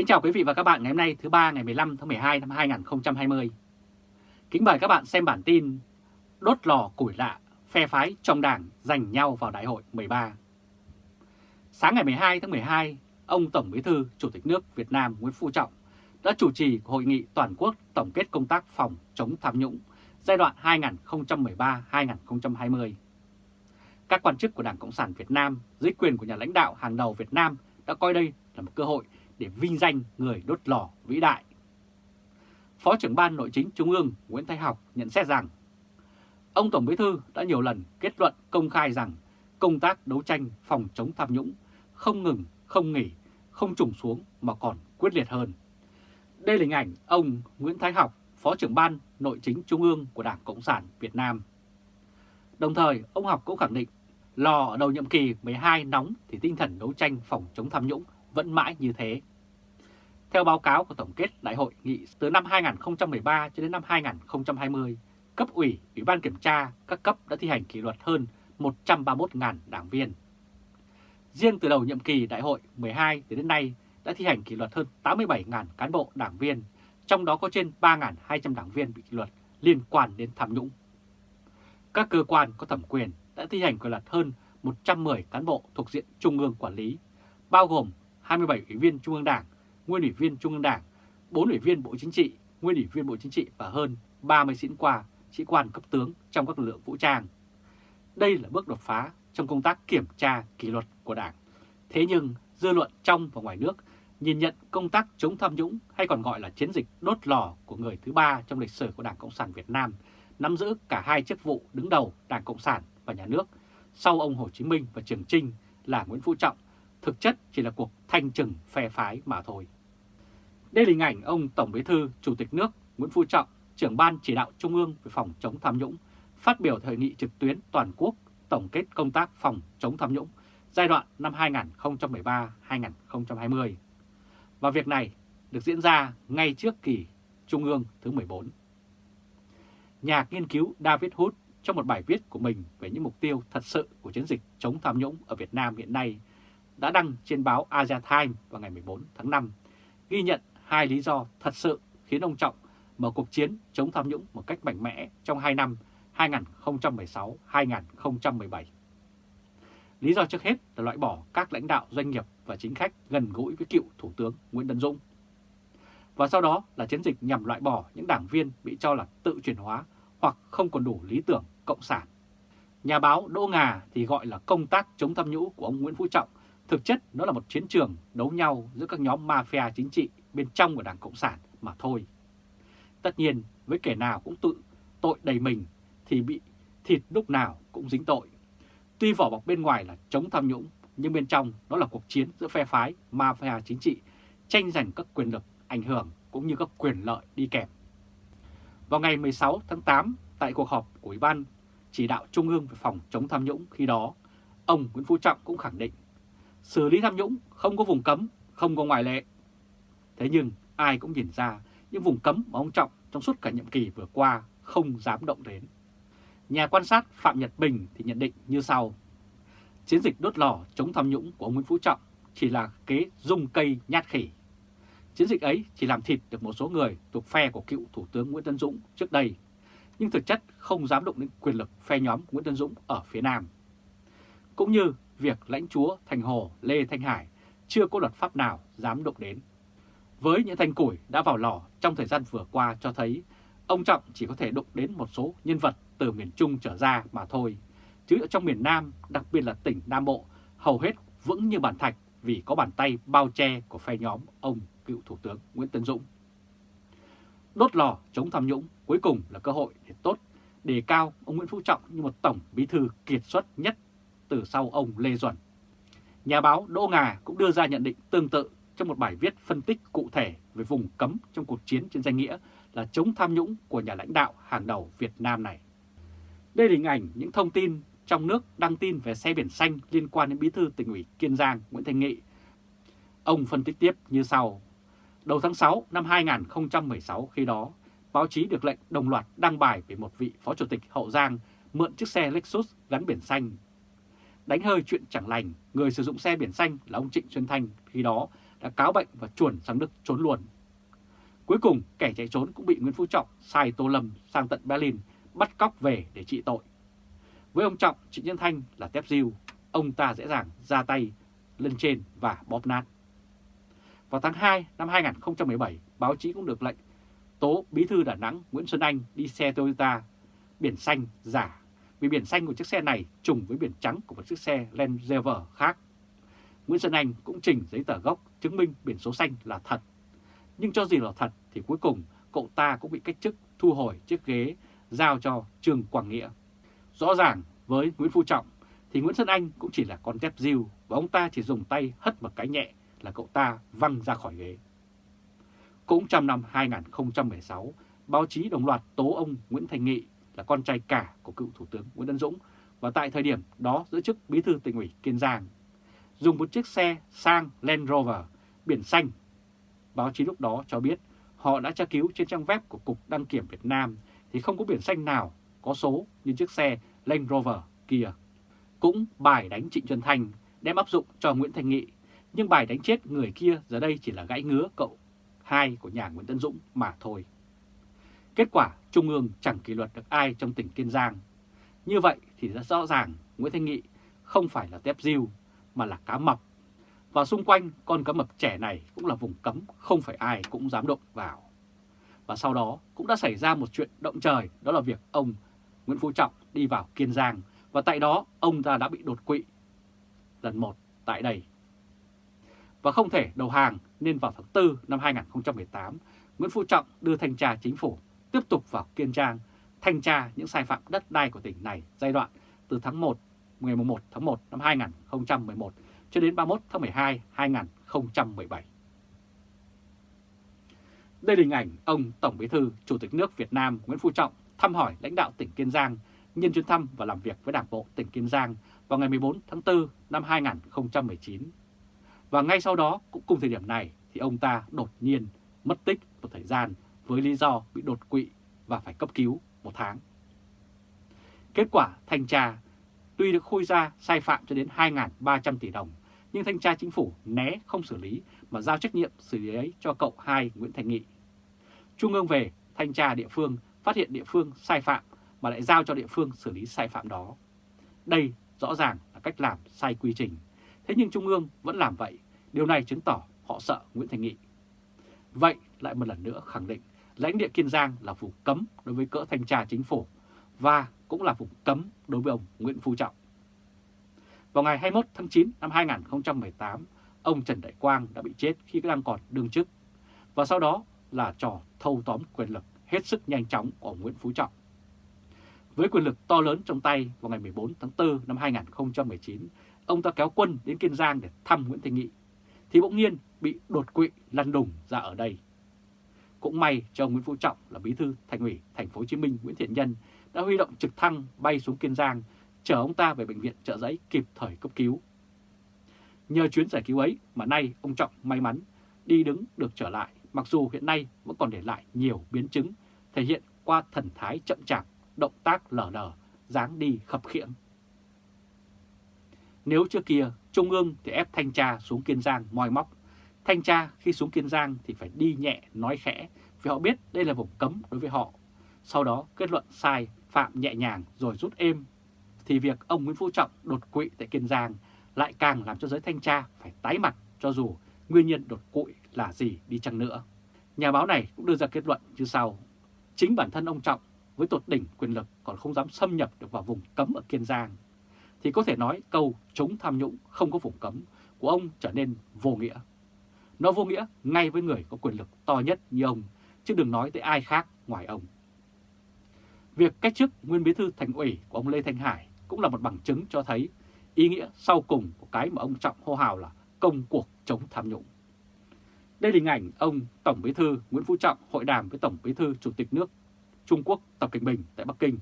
Kính chào quý vị và các bạn ngày hôm nay thứ ba ngày 15 tháng 12 năm 2020. Kính mời các bạn xem bản tin Đốt lò củi lạ, phe phái trong đảng giành nhau vào đại hội 13. Sáng ngày 12 tháng 12, ông Tổng Bí thư Chủ tịch nước Việt Nam Nguyễn Phú Trọng đã chủ trì hội nghị toàn quốc tổng kết công tác phòng chống tham nhũng giai đoạn 2013-2020. Các quan chức của Đảng Cộng sản Việt Nam dưới quyền của nhà lãnh đạo hàng đầu Việt Nam đã coi đây là một cơ hội để vinh danh người đốt lò vĩ đại. Phó trưởng ban nội chính Trung ương Nguyễn Thái Học nhận xét rằng ông Tổng Bí Thư đã nhiều lần kết luận công khai rằng công tác đấu tranh phòng chống tham nhũng không ngừng, không nghỉ, không trùng xuống mà còn quyết liệt hơn. Đây là hình ảnh ông Nguyễn Thái Học, Phó trưởng ban nội chính Trung ương của Đảng Cộng sản Việt Nam. Đồng thời, ông Học cũng khẳng định lò ở đầu nhiệm kỳ 12 nóng thì tinh thần đấu tranh phòng chống tham nhũng vẫn mãi như thế. Theo báo cáo của Tổng kết Đại hội nghị từ năm 2013 cho đến năm 2020, cấp ủy, ủy ban kiểm tra các cấp đã thi hành kỷ luật hơn 131.000 đảng viên. Riêng từ đầu nhiệm kỳ Đại hội 12 đến đến nay đã thi hành kỷ luật hơn 87.000 cán bộ đảng viên, trong đó có trên 3.200 đảng viên bị kỷ luật liên quan đến tham nhũng. Các cơ quan có thẩm quyền đã thi hành kỷ luật hơn 110 cán bộ thuộc diện Trung ương quản lý, bao gồm 27 ủy viên Trung ương Đảng, nguyên ủy viên Trung ương Đảng, 4 ủy viên Bộ Chính trị, nguyên ủy viên Bộ Chính trị và hơn 30 sĩ quan, sĩ quan cấp tướng trong các lực lượng vũ trang. Đây là bước đột phá trong công tác kiểm tra kỷ luật của Đảng. Thế nhưng dư luận trong và ngoài nước nhìn nhận công tác chống tham nhũng hay còn gọi là chiến dịch đốt lò của người thứ ba trong lịch sử của Đảng Cộng sản Việt Nam nắm giữ cả hai chức vụ đứng đầu Đảng Cộng sản và Nhà nước sau ông Hồ Chí Minh và Trường Trinh là Nguyễn Phú Trọng thực chất chỉ là cuộc thanh trừng phe phái mà thôi. Đây là hình ảnh ông Tổng Bí thư Chủ tịch nước Nguyễn Phú Trọng, trưởng ban chỉ đạo Trung ương về phòng chống tham nhũng, phát biểu thời nghị trực tuyến toàn quốc tổng kết công tác phòng chống tham nhũng giai đoạn năm 2013-2020. Và việc này được diễn ra ngay trước kỳ Trung ương thứ 14. Nhà nghiên cứu David Hood trong một bài viết của mình về những mục tiêu thật sự của chiến dịch chống tham nhũng ở Việt Nam hiện nay đã đăng trên báo Asia Times vào ngày 14 tháng 5, ghi nhận hai lý do thật sự khiến ông Trọng mở cuộc chiến chống tham nhũng một cách mạnh mẽ trong 2 năm 2016-2017. Lý do trước hết là loại bỏ các lãnh đạo doanh nghiệp và chính khách gần gũi với cựu Thủ tướng Nguyễn Tân Dũng. Và sau đó là chiến dịch nhằm loại bỏ những đảng viên bị cho là tự chuyển hóa hoặc không còn đủ lý tưởng cộng sản. Nhà báo Đỗ Ngà thì gọi là công tác chống tham nhũng của ông Nguyễn Phú Trọng, thực chất nó là một chiến trường đấu nhau giữa các nhóm mafia chính trị bên trong của Đảng Cộng sản mà thôi. Tất nhiên, với kẻ nào cũng tự tội đầy mình thì bị thịt lúc nào cũng dính tội. Tuy vỏ bọc bên ngoài là chống tham nhũng, nhưng bên trong đó là cuộc chiến giữa phe phái, mafia chính trị, tranh giành các quyền lực, ảnh hưởng cũng như các quyền lợi đi kèm. Vào ngày 16 tháng 8, tại cuộc họp của Ủy ban chỉ đạo Trung ương về phòng chống tham nhũng khi đó, ông Nguyễn Phú Trọng cũng khẳng định xử lý tham nhũng không có vùng cấm, không có ngoại lệ. Thế nhưng ai cũng nhìn ra những vùng cấm mà ông Trọng trong suốt cả nhiệm kỳ vừa qua không dám động đến. Nhà quan sát Phạm Nhật Bình thì nhận định như sau. Chiến dịch đốt lò chống tham nhũng của ông Nguyễn Phú Trọng chỉ là kế dung cây nhát khỉ. Chiến dịch ấy chỉ làm thịt được một số người thuộc phe của cựu Thủ tướng Nguyễn Tân Dũng trước đây, nhưng thực chất không dám động đến quyền lực phe nhóm Nguyễn Tân Dũng ở phía Nam. Cũng như việc lãnh chúa Thành Hồ Lê Thanh Hải chưa có luật pháp nào dám động đến. Với những thanh củi đã vào lò trong thời gian vừa qua cho thấy ông Trọng chỉ có thể đụng đến một số nhân vật từ miền Trung trở ra mà thôi. Chứ ở trong miền Nam, đặc biệt là tỉnh Nam Bộ, hầu hết vững như bàn thạch vì có bàn tay bao che của phe nhóm ông cựu Thủ tướng Nguyễn Tân Dũng. Đốt lò chống tham nhũng cuối cùng là cơ hội để tốt, đề cao ông Nguyễn Phú Trọng như một tổng bí thư kiệt xuất nhất từ sau ông Lê Duẩn. Nhà báo Đỗ Ngà cũng đưa ra nhận định tương tự trong một bài viết phân tích cụ thể về vùng cấm trong cuộc chiến trên danh nghĩa là chống tham nhũng của nhà lãnh đạo hàng đầu Việt Nam này. Đây là hình ảnh những thông tin trong nước đăng tin về xe biển xanh liên quan đến bí thư tỉnh ủy Kiên Giang Nguyễn Thanh Nghị. Ông phân tích tiếp như sau. Đầu tháng 6 năm 2016 khi đó, báo chí được lệnh đồng loạt đăng bài về một vị phó chủ tịch Hậu Giang mượn chiếc xe Lexus gắn biển xanh. Đánh hơi chuyện chẳng lành, người sử dụng xe biển xanh là ông Trịnh Xuân Thanh khi đó đã cáo bệnh và chuồn sang Đức trốn luôn. Cuối cùng, kẻ chạy trốn cũng bị Nguyễn Phú Trọng sai Tô Lâm sang tận Berlin bắt cóc về để trị tội. Với ông Trọng, Trịnh Nhân Thanh là tép diêu, ông ta dễ dàng ra tay lên trên và bóp nát. Vào tháng 2 năm 2017, báo chí cũng được lệnh tố Bí thư Đà Nẵng Nguyễn Xuân Anh đi xe Toyota biển xanh giả vì biển xanh của chiếc xe này trùng với biển trắng của một chiếc xe Land Rover khác. Nguyễn Xuân Anh cũng trình giấy tờ gốc chứng minh biển số xanh là thật. Nhưng cho gì là thật thì cuối cùng cậu ta cũng bị cách chức thu hồi chiếc ghế giao cho Trương Quảng Nghĩa. Rõ ràng với Nguyễn Phú Trọng thì Nguyễn Xuân Anh cũng chỉ là con tép diêu và ông ta chỉ dùng tay hất một cái nhẹ là cậu ta văng ra khỏi ghế. Cũng trong năm 2016, báo chí đồng loạt tố ông Nguyễn Thành Nghị là con trai cả của cựu Thủ tướng Nguyễn Tân Dũng và tại thời điểm đó giữ chức bí thư tỉnh ủy Kiên Giang. Dùng một chiếc xe sang Land Rover biển xanh. Báo chí lúc đó cho biết họ đã tra cứu trên trang web của Cục Đăng kiểm Việt Nam thì không có biển xanh nào có số như chiếc xe Land Rover kia. Cũng bài đánh Trịnh Xuân Thành đem áp dụng cho Nguyễn Thành Nghị, nhưng bài đánh chết người kia giờ đây chỉ là gãy ngứa cậu hai của nhà Nguyễn Tân Dũng mà thôi. Kết quả Trung ương chẳng kỷ luật được ai trong tỉnh Kiên Giang. Như vậy thì rất rõ ràng Nguyễn Thanh Nghị không phải là tép diêu mà là cá mập. Và xung quanh con cá mập trẻ này cũng là vùng cấm không phải ai cũng dám động vào. Và sau đó cũng đã xảy ra một chuyện động trời đó là việc ông Nguyễn Phú Trọng đi vào Kiên Giang và tại đó ông ta đã bị đột quỵ lần một tại đây. Và không thể đầu hàng nên vào tháng 4 năm 2018, Nguyễn Phú Trọng đưa thanh tra chính phủ tiếp tục vào Kiên Giang thanh tra những sai phạm đất đai của tỉnh này giai đoạn từ tháng 1, ngày 1 tháng 1 năm 2011 cho đến 31 tháng 12 2017. Đây là hình ảnh ông Tổng Bí thư Chủ tịch nước Việt Nam Nguyễn Phú Trọng thăm hỏi lãnh đạo tỉnh Kiên Giang nhân chuyến thăm và làm việc với Đảng bộ tỉnh Kiên Giang vào ngày 14 tháng 4 năm 2019. Và ngay sau đó, cũng cùng thời điểm này, thì ông ta đột nhiên mất tích một thời gian với lý do bị đột quỵ và phải cấp cứu một tháng. Kết quả thanh tra tuy được khui ra sai phạm cho đến 2.300 tỷ đồng, nhưng thanh tra chính phủ né không xử lý mà giao trách nhiệm xử lý ấy cho cậu hai Nguyễn Thành Nghị. Trung ương về, thanh tra địa phương phát hiện địa phương sai phạm mà lại giao cho địa phương xử lý sai phạm đó. Đây rõ ràng là cách làm sai quy trình. Thế nhưng Trung ương vẫn làm vậy. Điều này chứng tỏ họ sợ Nguyễn Thành Nghị. Vậy lại một lần nữa khẳng định lãnh địa Kiên Giang là vùng cấm đối với cỡ thanh tra chính phủ và cũng là vùng cấm đối với ông Nguyễn Phú Trọng. Vào ngày 21 tháng 9 năm 2018, ông Trần Đại Quang đã bị chết khi đang còn đương chức và sau đó là trò thâu tóm quyền lực hết sức nhanh chóng của Nguyễn Phú Trọng. Với quyền lực to lớn trong tay vào ngày 14 tháng 4 năm 2019, ông ta kéo quân đến Kiên Giang để thăm Nguyễn Thị Nghị, thì bỗng nhiên bị đột quỵ lăn đùng ra ở đây. Cũng may cho ông Nguyễn Phú Trọng là bí thư thành ủy thành phố Hồ Chí Minh Nguyễn Thiện Nhân đã huy động trực thăng bay xuống Kiên Giang chở ông ta về bệnh viện trợ giấy kịp thời cấp cứu. Nhờ chuyến giải cứu ấy mà nay ông Trọng may mắn đi đứng được trở lại mặc dù hiện nay vẫn còn để lại nhiều biến chứng thể hiện qua thần thái chậm chạp, động tác lờ lờ, dáng đi khập khiễng. Nếu trước kia Trung ương thì ép thanh tra xuống Kiên Giang moi móc, thanh tra khi xuống Kiên Giang thì phải đi nhẹ nói khẽ vì họ biết đây là vùng cấm đối với họ. Sau đó kết luận sai, phạm nhẹ nhàng rồi rút êm thì việc ông Nguyễn Phú Trọng đột quỵ tại Kiên Giang lại càng làm cho giới thanh tra phải tái mặt cho dù nguyên nhân đột quỵ là gì đi chăng nữa. Nhà báo này cũng đưa ra kết luận như sau. Chính bản thân ông Trọng với tột đỉnh quyền lực còn không dám xâm nhập được vào vùng cấm ở Kiên Giang, thì có thể nói câu chống tham nhũng không có vùng cấm của ông trở nên vô nghĩa. Nó vô nghĩa ngay với người có quyền lực to nhất như ông, chứ đừng nói tới ai khác ngoài ông. Việc cách chức nguyên bí thư thành ủy của ông Lê Thanh Hải cũng là một bằng chứng cho thấy ý nghĩa sau cùng của cái mà ông Trọng hô hào là công cuộc chống tham nhũng. Đây là hình ảnh ông Tổng Bí thư Nguyễn Phú Trọng hội đàm với Tổng Bí thư Chủ tịch nước Trung Quốc Tập Cận Bình tại Bắc Kinh.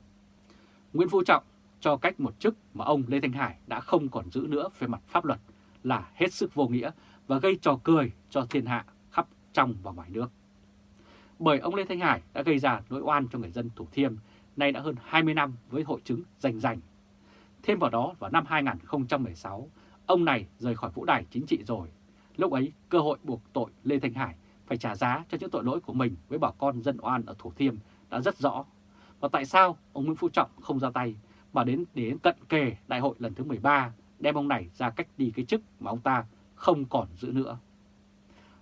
Nguyễn Phú Trọng cho cách một chức mà ông Lê Thanh Hải đã không còn giữ nữa về mặt pháp luật là hết sức vô nghĩa và gây trò cười cho thiên hạ khắp trong và ngoài nước. Bởi ông Lê Thanh Hải đã gây ra nỗi oan cho người dân Thủ Thiêm nay đã hơn 20 năm với hội chứng rành rành. Thêm vào đó vào năm 2016, ông này rời khỏi vũ đài chính trị rồi, Lúc ấy, cơ hội buộc tội Lê Thanh Hải phải trả giá cho những tội lỗi của mình với bà con dân oan ở Thủ Thiêm đã rất rõ. Và tại sao ông Nguyễn Phú Trọng không ra tay mà đến đến cận kề đại hội lần thứ 13 đem ông này ra cách đi cái chức mà ông ta không còn giữ nữa.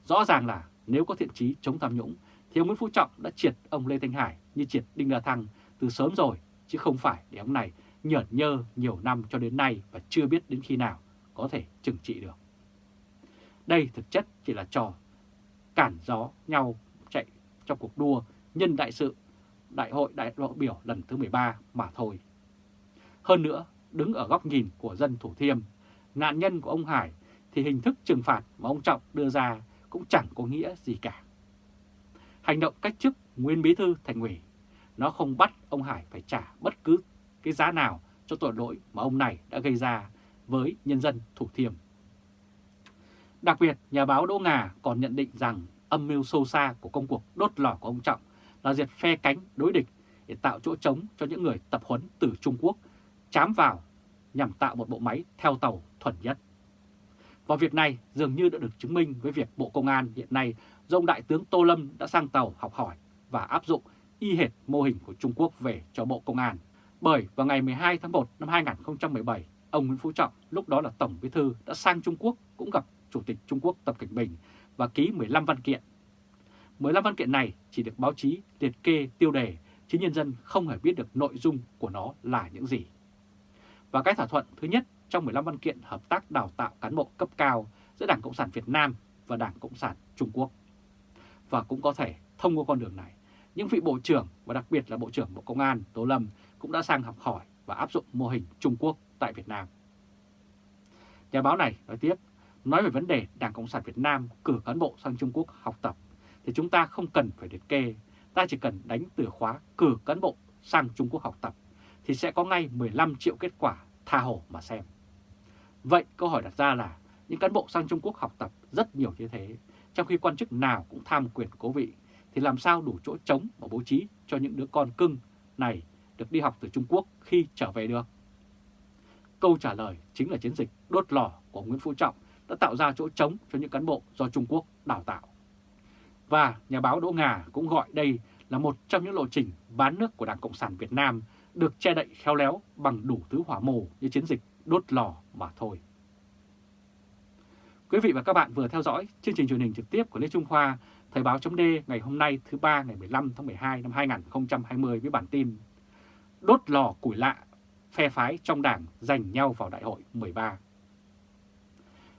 Rõ ràng là nếu có thiện chí chống tham nhũng thì ông Nguyễn Phú Trọng đã triệt ông Lê Thanh Hải như triệt Đinh La Thăng từ sớm rồi, chứ không phải để ông này nhởn nhơ nhiều năm cho đến nay và chưa biết đến khi nào có thể trừng trị được. Đây thực chất chỉ là trò cản gió nhau chạy trong cuộc đua nhân đại sự Đại hội đại lộ biểu lần thứ 13 mà thôi. Hơn nữa, đứng ở góc nhìn của dân Thủ Thiêm, nạn nhân của ông Hải thì hình thức trừng phạt mà ông Trọng đưa ra cũng chẳng có nghĩa gì cả. Hành động cách chức nguyên bí thư thành ủy, nó không bắt ông Hải phải trả bất cứ cái giá nào cho tội lỗi mà ông này đã gây ra với nhân dân Thủ Thiêm. Đặc biệt, nhà báo Đỗ Ngà còn nhận định rằng âm mưu sâu xa của công cuộc đốt lò của ông Trọng là diệt phe cánh đối địch để tạo chỗ trống cho những người tập huấn từ Trung Quốc chám vào nhằm tạo một bộ máy theo tàu thuần nhất. Và việc này dường như đã được chứng minh với việc Bộ Công an hiện nay do ông Đại tướng Tô Lâm đã sang tàu học hỏi và áp dụng y hệt mô hình của Trung Quốc về cho Bộ Công an. Bởi vào ngày 12 tháng 1 năm 2017, ông Nguyễn Phú Trọng, lúc đó là Tổng Bí Thư, đã sang Trung Quốc cũng gặp Chủ tịch Trung Quốc Tập Cảnh Bình và ký 15 văn kiện. 15 văn kiện này chỉ được báo chí liệt kê tiêu đề, chứ nhân dân không hề biết được nội dung của nó là những gì. Và cái thỏa thuận thứ nhất trong 15 văn kiện hợp tác đào tạo cán bộ cấp cao giữa Đảng Cộng sản Việt Nam và Đảng Cộng sản Trung Quốc. Và cũng có thể thông qua con đường này, những vị Bộ trưởng và đặc biệt là Bộ trưởng Bộ Công an Tô Lâm cũng đã sang học hỏi và áp dụng mô hình Trung Quốc tại Việt Nam. Nhà báo này nói tiếp, nói về vấn đề Đảng Cộng sản Việt Nam cử cán bộ sang Trung Quốc học tập thì chúng ta không cần phải liệt kê, ta chỉ cần đánh từ khóa cử cán bộ sang Trung Quốc học tập thì sẽ có ngay 15 triệu kết quả tha hồ mà xem. Vậy câu hỏi đặt ra là những cán bộ sang Trung Quốc học tập rất nhiều như thế, trong khi quan chức nào cũng tham quyền cố vị, thì làm sao đủ chỗ trống và bố trí cho những đứa con cưng này được đi học từ Trung Quốc khi trở về được? Câu trả lời chính là chiến dịch đốt lò của Nguyễn Phú Trọng đã tạo ra chỗ trống cho những cán bộ do Trung Quốc đào tạo. Và nhà báo Đỗ Ngà cũng gọi đây là một trong những lộ trình bán nước của Đảng Cộng sản Việt Nam được che đậy khéo léo bằng đủ thứ hỏa mồ như chiến dịch đốt lò mà thôi. Quý vị và các bạn vừa theo dõi chương trình truyền hình trực tiếp của Lê Trung Khoa, Thời báo chấm ngày hôm nay thứ ba ngày 15 tháng 12 năm 2020 với bản tin Đốt lò củi lạ, phe phái trong đảng giành nhau vào đại hội 13.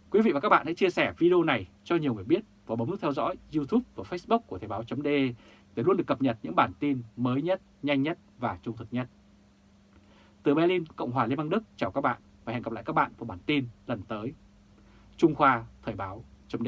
Quý vị và các bạn hãy chia sẻ video này cho nhiều người biết và bấm nút theo dõi YouTube và Facebook của Thời báo chấm để luôn được cập nhật những bản tin mới nhất, nhanh nhất và trung thực nhất. Từ Berlin, Cộng hòa Liên bang Đức chào các bạn và hẹn gặp lại các bạn vào bản tin lần tới. Trung Khoa Thời báo chấm